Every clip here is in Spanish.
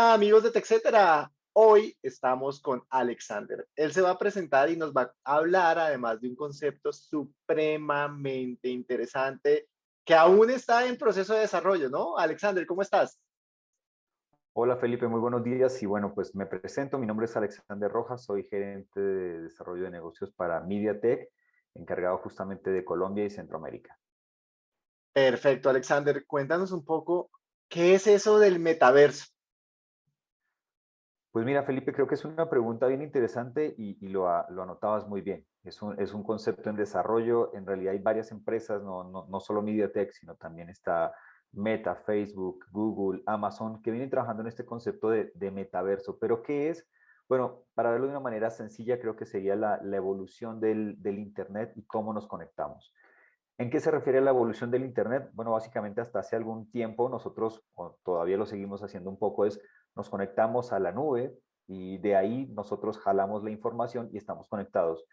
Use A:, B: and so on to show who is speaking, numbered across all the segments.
A: Hola amigos de TechCetera. Hoy estamos con Alexander. Él se va a presentar y nos va a hablar además de un concepto supremamente interesante que aún está en proceso de desarrollo, ¿no? Alexander, ¿cómo estás?
B: Hola Felipe, muy buenos días y bueno, pues me presento, mi nombre es Alexander Rojas, soy gerente de desarrollo de negocios para MediaTek, encargado justamente de Colombia y Centroamérica.
A: Perfecto, Alexander, cuéntanos un poco, ¿qué es eso del metaverso?
B: Pues mira, Felipe, creo que es una pregunta bien interesante y, lo, anotabas muy bien. Es un, es un, concepto en desarrollo, en realidad hay varias empresas, no, no, no solo MediaTek, sino también está Meta, Facebook, Google, Amazon, que vienen trabajando en este concepto de, metaverso. ¿Pero qué es? Bueno, para verlo de una manera sencilla, creo que sería la, evolución del, Internet y cómo nos conectamos. ¿En qué se refiere la evolución del Internet? Bueno, básicamente hasta hace algún tiempo nosotros, todavía lo seguimos haciendo un poco, es nos conectamos a la nube y de ahí nosotros jalamos la información y estamos conectados.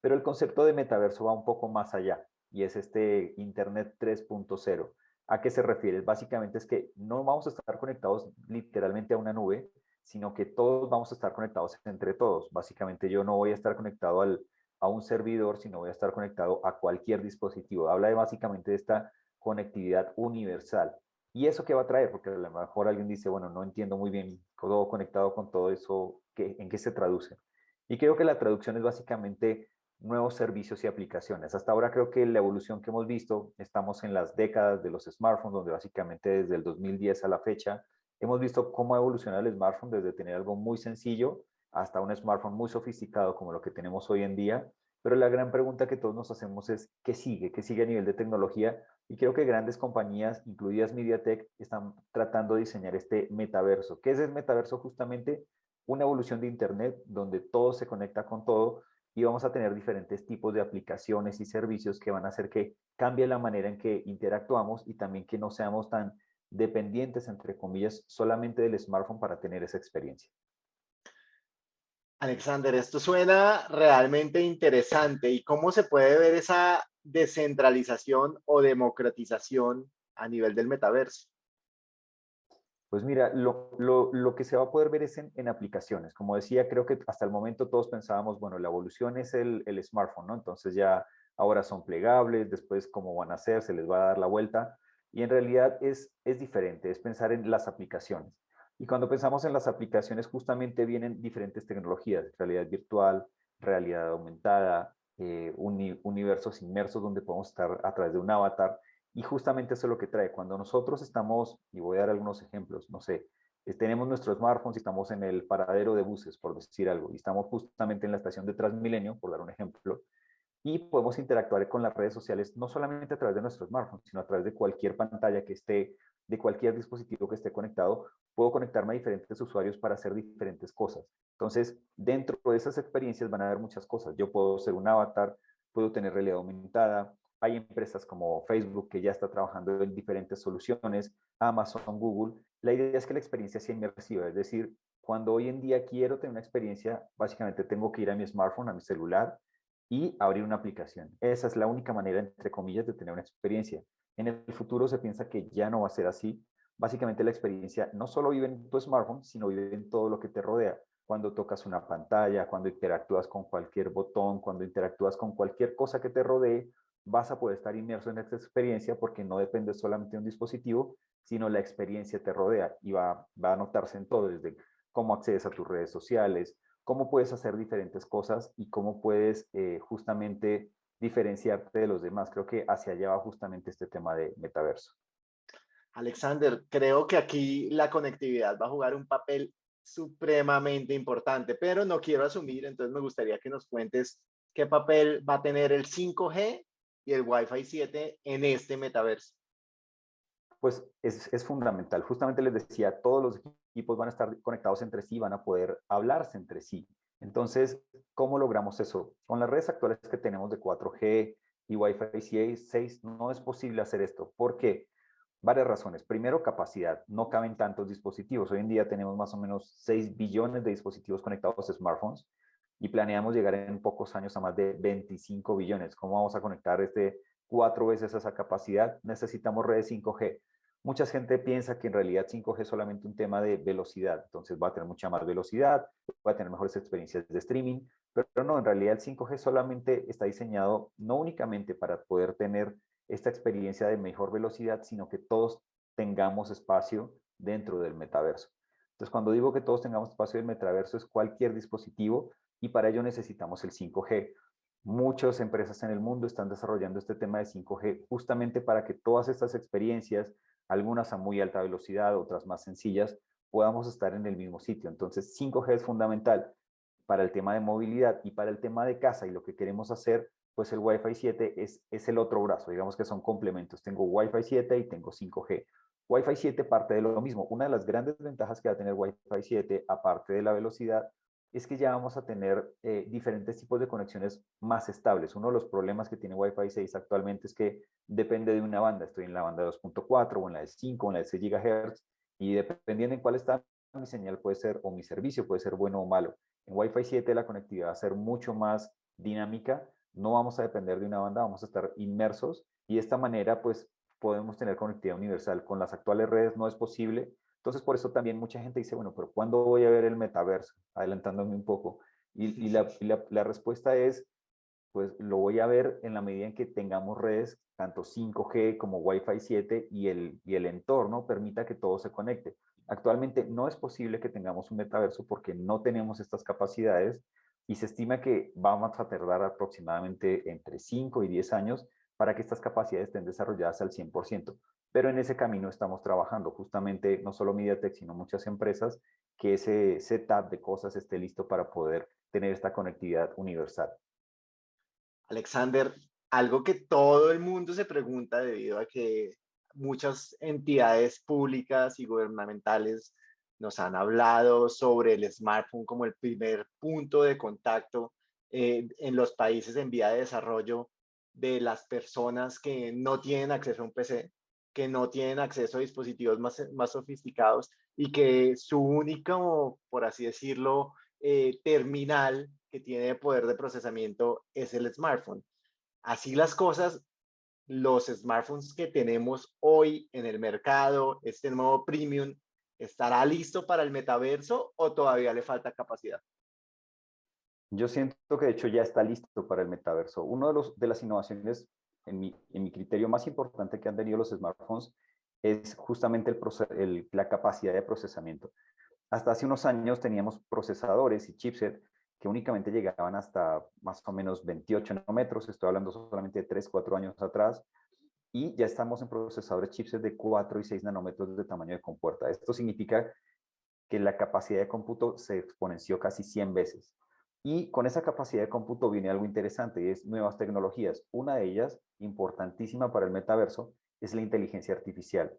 B: Pero el concepto de metaverso va un poco más allá y es este Internet 3.0. ¿A qué se refiere? Básicamente es que no vamos a estar conectados literalmente a una nube, sino que todos vamos a estar conectados entre todos. Básicamente yo no voy a estar conectado al, a un servidor, sino voy a estar conectado a cualquier dispositivo. Habla de básicamente de esta conectividad universal. ¿Y eso qué va a traer? Porque a lo mejor alguien dice, bueno, no entiendo muy bien todo conectado con todo eso, ¿qué, ¿en qué se traduce? Y creo que la traducción es básicamente nuevos servicios y aplicaciones. Hasta ahora creo que la evolución que hemos visto, estamos en las décadas de los smartphones, donde básicamente desde el 2010 a la fecha, hemos visto cómo ha evolucionado el smartphone desde tener algo muy sencillo hasta un smartphone muy sofisticado como lo que tenemos hoy en día. Pero la gran pregunta que todos nos hacemos es, ¿qué sigue? ¿Qué sigue a nivel de tecnología? Y creo que grandes compañías, incluidas MediaTek, están tratando de diseñar este metaverso. ¿Qué es el metaverso? Justamente una evolución de Internet donde todo se conecta con todo, y vamos a tener diferentes tipos de aplicaciones y servicios que van a hacer que cambie la manera en que interactuamos y también que no seamos tan dependientes, entre comillas, solamente del smartphone para tener esa experiencia.
A: Alexander, esto suena realmente interesante. ¿Y cómo se puede ver esa descentralización o democratización a nivel del metaverso?
B: Pues mira, lo, lo, lo, que se va a poder ver es en, en, aplicaciones. Como decía, creo que hasta el momento todos pensábamos, bueno, la evolución es el, el, smartphone, ¿no? Entonces ya ahora son plegables, después cómo van a ser, se les va a dar la vuelta. Y en realidad es, es diferente, es pensar en las aplicaciones. Y cuando pensamos en las aplicaciones, justamente vienen diferentes tecnologías, realidad virtual, realidad aumentada, eh, universos inmersos donde podemos estar a través de un avatar. Y justamente eso es lo que trae. Cuando nosotros estamos, y voy a dar algunos ejemplos, no sé, tenemos nuestros smartphones y estamos en el paradero de buses, por decir algo, y estamos justamente en la estación de Transmilenio, por dar un ejemplo, y podemos interactuar con las redes sociales no solamente a través de nuestros smartphones, sino a través de cualquier pantalla que esté, de cualquier dispositivo que esté conectado, puedo conectarme a diferentes usuarios para hacer diferentes cosas. Entonces, dentro de esas experiencias van a haber muchas cosas. Yo puedo ser un avatar, puedo tener realidad aumentada, hay empresas como Facebook que ya está trabajando en diferentes soluciones, Amazon, Google. La idea es que la experiencia sea inmersiva, es decir, cuando hoy en día quiero tener una experiencia, básicamente tengo que ir a mi smartphone, a mi celular y abrir una aplicación. Esa es la única manera, entre comillas, de tener una experiencia. En el futuro se piensa que ya no va a ser así. Básicamente la experiencia no solo vive en tu smartphone, sino vive en todo lo que te rodea. Cuando tocas una pantalla, cuando interactúas con cualquier botón, cuando interactúas con cualquier cosa que te rodee vas a poder estar inmerso en esta experiencia porque no depende solamente de un dispositivo, sino la experiencia te rodea y va, va a notarse en todo, desde cómo accedes a tus redes sociales, cómo puedes hacer diferentes cosas y cómo puedes eh, justamente diferenciarte de los demás. Creo que hacia allá va justamente este tema de metaverso.
A: Alexander, creo que aquí la conectividad va a jugar un papel supremamente importante, pero no quiero asumir, entonces me gustaría que nos cuentes qué papel va a tener el 5G y el Wi-Fi 7 en este metaverso?
B: Pues es, es, fundamental. Justamente les decía, todos los equipos van a estar conectados entre sí, van a poder hablarse entre sí. Entonces, ¿cómo logramos eso? Con las redes actuales que tenemos de 4G y Wi-Fi 6, no es posible hacer esto. ¿Por qué? Varias razones. Primero, capacidad. No caben tantos dispositivos. Hoy en día tenemos más o menos 6 billones de dispositivos conectados a smartphones y planeamos llegar en pocos años a más de 25 billones. ¿Cómo vamos a conectar este cuatro veces esa capacidad? Necesitamos redes 5G. Mucha gente piensa que en realidad 5G es solamente un tema de velocidad, entonces va a tener mucha más velocidad, va a tener mejores experiencias de streaming, pero no, en realidad el 5G solamente está diseñado no únicamente para poder tener esta experiencia de mejor velocidad, sino que todos tengamos espacio dentro del metaverso. Entonces, cuando digo que todos tengamos espacio del metaverso es cualquier dispositivo y para ello necesitamos el 5G. Muchas empresas en el mundo están desarrollando este tema de 5G justamente para que todas estas experiencias, algunas a muy alta velocidad, otras más sencillas, podamos estar en el mismo sitio. Entonces, 5G es fundamental para el tema de movilidad y para el tema de casa y lo que queremos hacer, pues el Wi-Fi 7 es, es el otro brazo, digamos que son complementos. Tengo Wi-Fi 7 y tengo 5G. Wi-Fi 7 parte de lo mismo. Una de las grandes ventajas que va a tener Wi-Fi 7, aparte de la velocidad, es que ya vamos a tener eh, diferentes tipos de conexiones más estables. Uno de los problemas que tiene Wi-Fi 6 actualmente es que depende de una banda. Estoy en la banda 2.4 o en la de 5 o en la de 6 GHz y dependiendo en cuál está mi señal puede ser o mi servicio puede ser bueno o malo. En Wi-Fi 7 la conectividad va a ser mucho más dinámica. No vamos a depender de una banda, vamos a estar inmersos y de esta manera pues podemos tener conectividad universal. Con las actuales redes no es posible. Entonces, por eso también mucha gente dice, bueno, pero ¿cuándo voy a ver el metaverso? Adelantándome un poco. Y, la, la, respuesta es, pues lo voy a ver en la medida en que tengamos redes, tanto 5G como Wi-Fi 7 y el, y el entorno permita que todo se conecte. Actualmente no es posible que tengamos un metaverso porque no tenemos estas capacidades y se estima que vamos a tardar aproximadamente entre 5 y 10 años para que estas capacidades estén desarrolladas al 100%. Pero en ese camino estamos trabajando justamente, no solo MediaTek, sino muchas empresas, que ese setup de cosas esté listo para poder tener esta conectividad universal.
A: Alexander, algo que todo el mundo se pregunta debido a que muchas entidades públicas y gubernamentales nos han hablado sobre el smartphone como el primer punto de contacto eh, en los países en vía de desarrollo de las personas que no tienen acceso a un PC, que no tienen acceso a dispositivos más, más sofisticados y que su único, por así decirlo, eh, terminal que tiene poder de procesamiento es el smartphone. Así las cosas, los smartphones que tenemos hoy en el mercado, este nuevo premium, ¿estará listo para el metaverso o todavía le falta capacidad?
B: Yo siento que de hecho ya está listo para el metaverso. Una de, los, de las innovaciones, en mi, en mi, criterio más importante que han tenido los smartphones, es justamente el, la capacidad de procesamiento. Hasta hace unos años teníamos procesadores y chipset que únicamente llegaban hasta más o menos 28 nanómetros, estoy hablando solamente de 3, 4 años atrás, y ya estamos en procesadores chipset de 4 y 6 nanómetros de tamaño de compuerta. Esto significa que la capacidad de cómputo se exponenció casi 100 veces. Y con esa capacidad de cómputo viene algo interesante y es nuevas tecnologías. Una de ellas, importantísima para el metaverso, es la inteligencia artificial.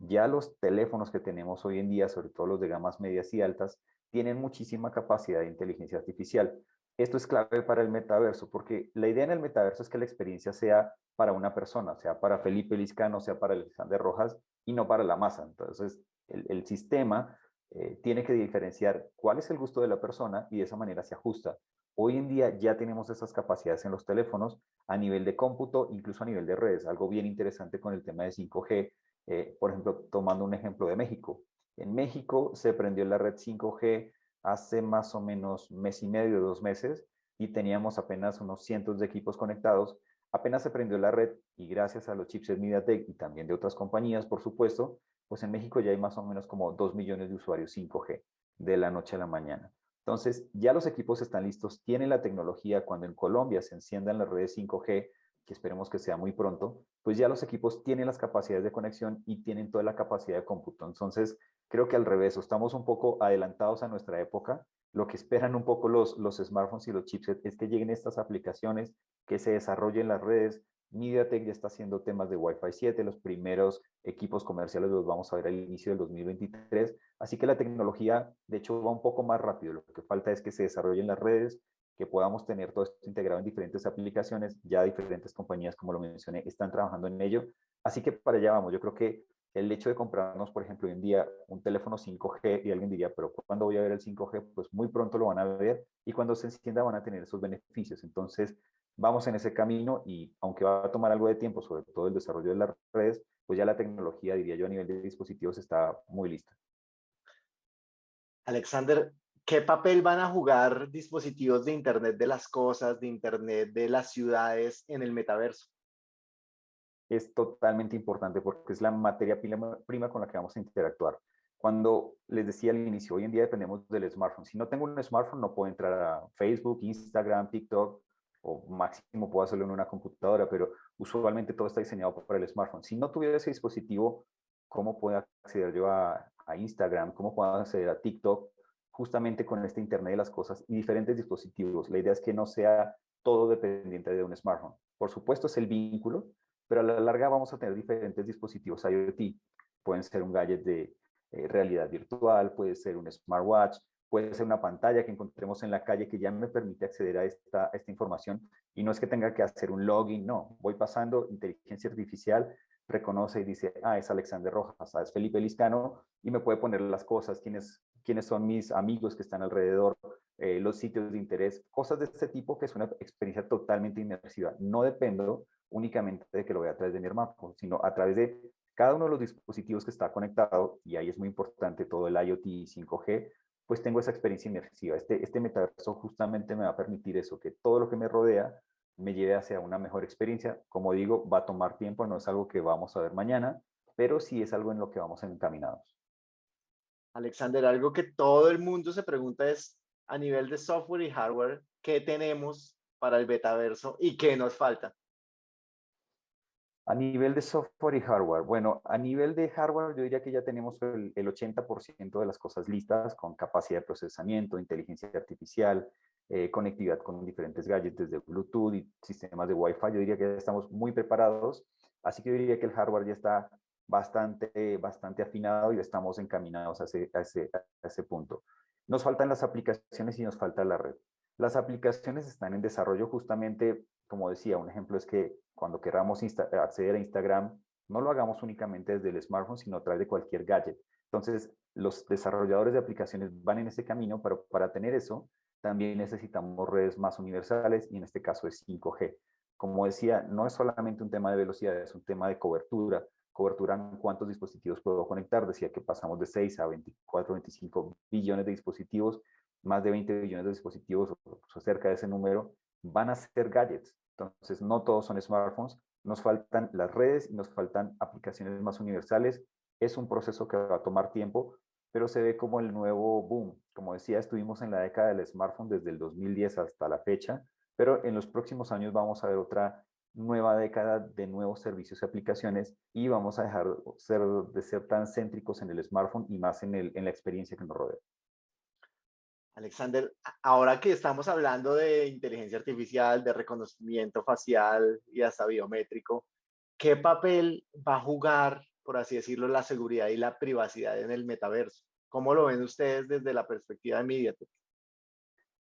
B: Ya los teléfonos que tenemos hoy en día, sobre todo los de gamas medias y altas, tienen muchísima capacidad de inteligencia artificial. Esto es clave para el metaverso, porque la idea en el metaverso es que la experiencia sea para una persona, sea para Felipe Liscano, sea para Alexander Rojas, y no para la masa. Entonces, el, el sistema eh, tiene que diferenciar cuál es el gusto de la persona y de esa manera se ajusta. Hoy en día ya tenemos esas capacidades en los teléfonos a nivel de cómputo, incluso a nivel de redes. Algo bien interesante con el tema de 5G, eh, por ejemplo, tomando un ejemplo de México. En México se prendió la red 5G hace más o menos mes y medio, dos meses, y teníamos apenas unos cientos de equipos conectados. Apenas se prendió la red y gracias a los chipsets MediaTek y también de otras compañías, por supuesto, pues en México ya hay más o menos como 2 millones de usuarios 5G de la noche a la mañana. Entonces, ya los equipos están listos, tienen la tecnología. Cuando en Colombia se enciendan las redes 5G, que esperemos que sea muy pronto, pues ya los equipos tienen las capacidades de conexión y tienen toda la capacidad de cómputo. Entonces, creo que al revés, estamos un poco adelantados a nuestra época. Lo que esperan un poco los, los smartphones y los chipsets es que lleguen estas aplicaciones, que se desarrollen las redes, MediaTek ya está haciendo temas de Wi-Fi 7, los primeros equipos comerciales los vamos a ver al inicio del 2023, así que la tecnología de hecho va un poco más rápido, lo que falta es que se desarrollen las redes, que podamos tener todo esto integrado en diferentes aplicaciones, ya diferentes compañías, como lo mencioné, están trabajando en ello, así que para allá vamos, yo creo que el hecho de comprarnos, por ejemplo, hoy en día un teléfono 5G y alguien diría, pero ¿cuándo voy a ver el 5G? Pues muy pronto lo van a ver y cuando se encienda van a tener esos beneficios. Entonces, vamos en ese camino y aunque va a tomar algo de tiempo, sobre todo el desarrollo de las redes, pues ya la tecnología, diría yo, a nivel de dispositivos está muy lista.
A: Alexander, ¿qué papel van a jugar dispositivos de Internet de las cosas, de Internet de las ciudades en el metaverso?
B: Es totalmente importante porque es la materia prima con la que vamos a interactuar. Cuando les decía al inicio, hoy en día dependemos del smartphone. Si no tengo un smartphone, no puedo entrar a Facebook, Instagram, TikTok, o máximo puedo hacerlo en una computadora, pero usualmente todo está diseñado para el smartphone. Si no tuviera ese dispositivo, ¿cómo puedo acceder yo a, a Instagram? ¿Cómo puedo acceder a TikTok? Justamente con este Internet de las cosas y diferentes dispositivos. La idea es que no sea todo dependiente de un smartphone. Por supuesto es el vínculo, pero a la larga vamos a tener diferentes dispositivos IoT. Pueden ser un gadget de eh, realidad virtual, puede ser un smartwatch, puede ser una pantalla que encontremos en la calle que ya me permite acceder a esta, esta información y no es que tenga que hacer un login, no, voy pasando, inteligencia artificial reconoce y dice, ah, es Alexander Rojas, ah, es Felipe Liscano, y me puede poner las cosas, quiénes, quiénes son mis amigos que están alrededor, eh, los sitios de interés, cosas de este tipo que es una experiencia totalmente inmersiva. No dependo únicamente de que lo vea a través de mi hermano, sino a través de cada uno de los dispositivos que está conectado, y ahí es muy importante todo el IoT 5G, pues tengo esa experiencia inmersiva. Este, este metaverso justamente me va a permitir eso, que todo lo que me rodea me lleve hacia una mejor experiencia. Como digo, va a tomar tiempo, no es algo que vamos a ver mañana, pero sí es algo en lo que vamos encaminados.
A: Alexander, algo que todo el mundo se pregunta es, a nivel de software y hardware, ¿qué tenemos para el metaverso y qué nos falta?
B: A nivel de software y hardware, bueno, a nivel de hardware yo diría que ya tenemos el, 80% de las cosas listas con capacidad de procesamiento, inteligencia artificial, eh, conectividad con diferentes gadgets desde Bluetooth y sistemas de Wi-Fi. Yo diría que ya estamos muy preparados, así que yo diría que el hardware ya está bastante, bastante afinado y estamos encaminados a ese, a ese, a ese punto. Nos faltan las aplicaciones y nos falta la red. Las aplicaciones están en desarrollo justamente, como decía, un ejemplo es que cuando queramos acceder a Instagram, no lo hagamos únicamente desde el smartphone, sino a través de cualquier gadget. Entonces, los desarrolladores de aplicaciones van en ese camino, pero para tener eso, también necesitamos redes más universales y en este caso es 5G. Como decía, no es solamente un tema de velocidad, es un tema de cobertura. Cobertura en cuántos dispositivos puedo conectar. Decía que pasamos de 6 a 24, 25 billones de dispositivos más de 20 billones de dispositivos o cerca de ese número van a ser gadgets. Entonces, no todos son smartphones. Nos faltan las redes nos faltan aplicaciones más universales. Es un proceso que va a tomar tiempo, pero se ve como el nuevo boom. Como decía, estuvimos en la década del smartphone desde el 2010 hasta la fecha, pero en los próximos años vamos a ver otra nueva década de nuevos servicios y aplicaciones y vamos a dejar de ser tan céntricos en el smartphone y más en, en la experiencia que nos rodea.
A: Alexander, ahora que estamos hablando de inteligencia artificial, de reconocimiento facial y hasta biométrico, ¿qué papel va a jugar, por así decirlo, la seguridad y la privacidad en el metaverso? ¿Cómo lo ven ustedes desde la perspectiva de MediaTek?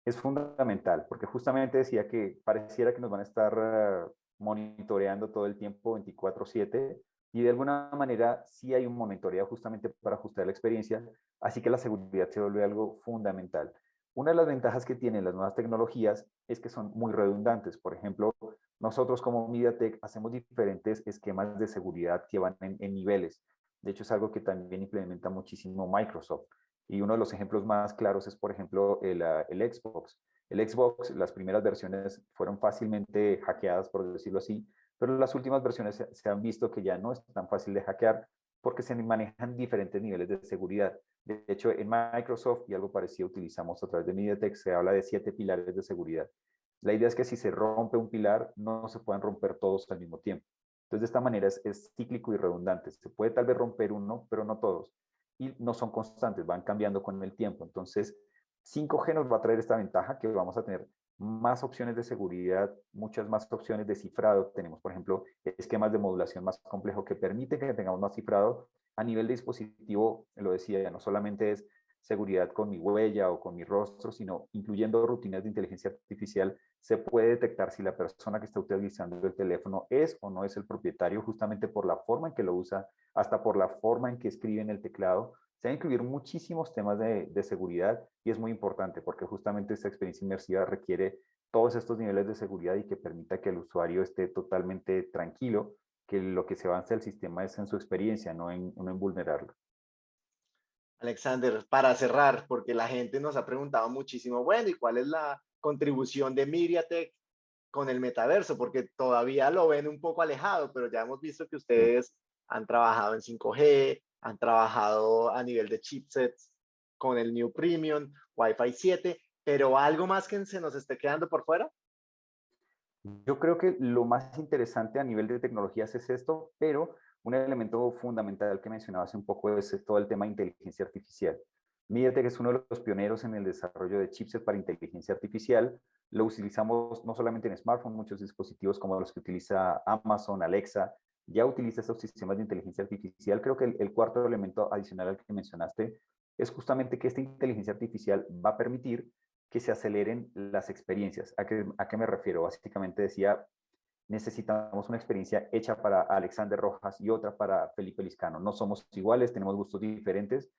B: Es fundamental, porque justamente decía que pareciera que nos van a estar eh, monitoreando todo el tiempo 24/7 y de alguna manera sí hay un monitoreo justamente para ajustar la experiencia, así que la seguridad se vuelve algo fundamental. Una de las ventajas que tienen las nuevas tecnologías es que son muy redundantes. Por ejemplo, nosotros como MediaTek hacemos diferentes esquemas de seguridad que van en, niveles. De hecho, es algo que también implementa muchísimo Microsoft. Y uno de los ejemplos más claros es, por ejemplo, el, ah, el Xbox. El Xbox, las primeras versiones fueron fácilmente hackeadas, por decirlo así, pero las últimas versiones se, han visto que ya no es tan fácil de hackear porque se manejan diferentes niveles de seguridad. De hecho, en Microsoft, y algo parecido utilizamos a través de MediaTek, se habla de siete pilares de seguridad. La idea es que si se rompe un pilar, no se puedan romper todos al mismo tiempo. Entonces, de esta manera es, es cíclico y redundante. Se puede tal vez romper uno, pero no todos. Y no son constantes, van cambiando con el tiempo. Entonces, 5G nos va a traer esta ventaja que vamos a tener más opciones de seguridad, muchas más opciones de cifrado. Tenemos, por ejemplo, esquemas de modulación más complejos que permiten que tengamos más cifrado. A nivel de dispositivo, lo decía, no solamente es seguridad con mi huella o con mi rostro, sino incluyendo rutinas de inteligencia artificial, se puede detectar si la persona que está utilizando el teléfono es o no es el propietario, justamente por la forma en que lo usa, hasta por la forma en que escribe en el teclado, se van a incluir muchísimos temas de, seguridad y es muy importante porque justamente esta experiencia inmersiva requiere todos estos niveles de seguridad y que permita que el usuario esté totalmente tranquilo, que lo que se avanza del sistema es en su experiencia, no en, no en vulnerarlo.
A: Alexander, para cerrar, porque la gente nos ha preguntado muchísimo, bueno, ¿y cuál es la contribución de MediaTek con el metaverso? Porque todavía lo ven un poco alejado, pero ya hemos visto que ustedes han trabajado en 5G, han trabajado a nivel de chipsets con el New Premium, Wi-Fi 7, pero algo más que se nos esté quedando por fuera.
B: Yo creo que lo más interesante a nivel de tecnologías es esto, pero un elemento fundamental que mencionaba hace un poco es todo el tema de inteligencia artificial. MediaTek es uno de los pioneros en el desarrollo de chipsets para inteligencia artificial. Lo utilizamos no solamente en smartphones, muchos dispositivos como los que utiliza Amazon, Alexa, ya utiliza estos sistemas de inteligencia artificial. Creo que el, cuarto elemento adicional al que mencionaste es justamente que esta inteligencia artificial va a permitir que se aceleren las experiencias. ¿A qué, ¿A qué, me refiero? Básicamente decía, necesitamos una experiencia hecha para Alexander Rojas y otra para Felipe Liscano. No somos iguales, tenemos gustos diferentes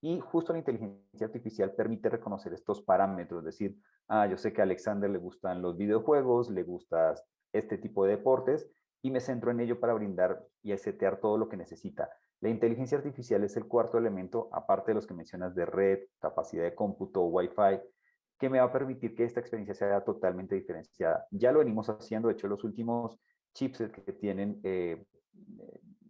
B: y justo la inteligencia artificial permite reconocer estos parámetros, es decir, ah, yo sé que a Alexander le gustan los videojuegos, le gusta este tipo de deportes, y me centro en ello para brindar y setear todo lo que necesita. La inteligencia artificial es el cuarto elemento, aparte de los que mencionas de red, capacidad de cómputo, Wi-Fi, que me va a permitir que esta experiencia sea totalmente diferenciada. Ya lo venimos haciendo, de hecho, los últimos chipsets que tienen eh,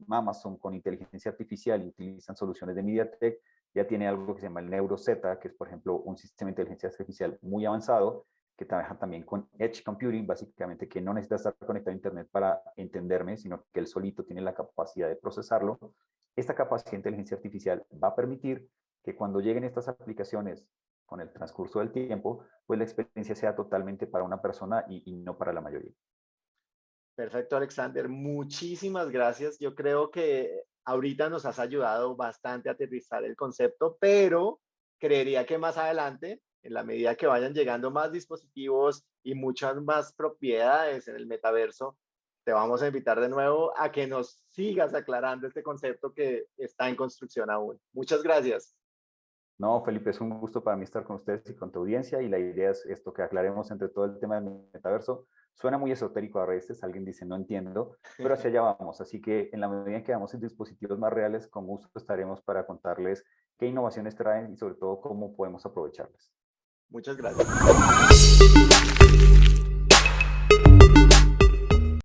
B: Amazon con inteligencia artificial y utilizan soluciones de MediaTek, ya tiene algo que se llama el NeuroZ, que es, por ejemplo, un sistema de inteligencia artificial muy avanzado, que trabaja también con Edge Computing, básicamente que no necesita estar conectado a Internet para entenderme, sino que él solito tiene la capacidad de procesarlo. Esta capacidad de inteligencia artificial va a permitir que cuando lleguen estas aplicaciones con el transcurso del tiempo, pues la experiencia sea totalmente para una persona y, y no para la mayoría.
A: Perfecto, Alexander. Muchísimas gracias. Yo creo que ahorita nos has ayudado bastante a aterrizar el concepto, pero creería que más adelante en la medida que vayan llegando más dispositivos y muchas más propiedades en el metaverso, te vamos a invitar de nuevo a que nos sigas aclarando este concepto que está en construcción aún. Muchas gracias.
B: No, Felipe, es un gusto para mí estar con ustedes y con tu audiencia y la idea es esto, que aclaremos entre todo el tema del metaverso. Suena muy esotérico a veces, alguien dice no entiendo, pero hacia allá vamos. Así que en la medida que vamos en dispositivos más reales, con gusto estaremos para contarles qué innovaciones traen y sobre todo cómo podemos aprovecharlas.
A: Muchas gracias.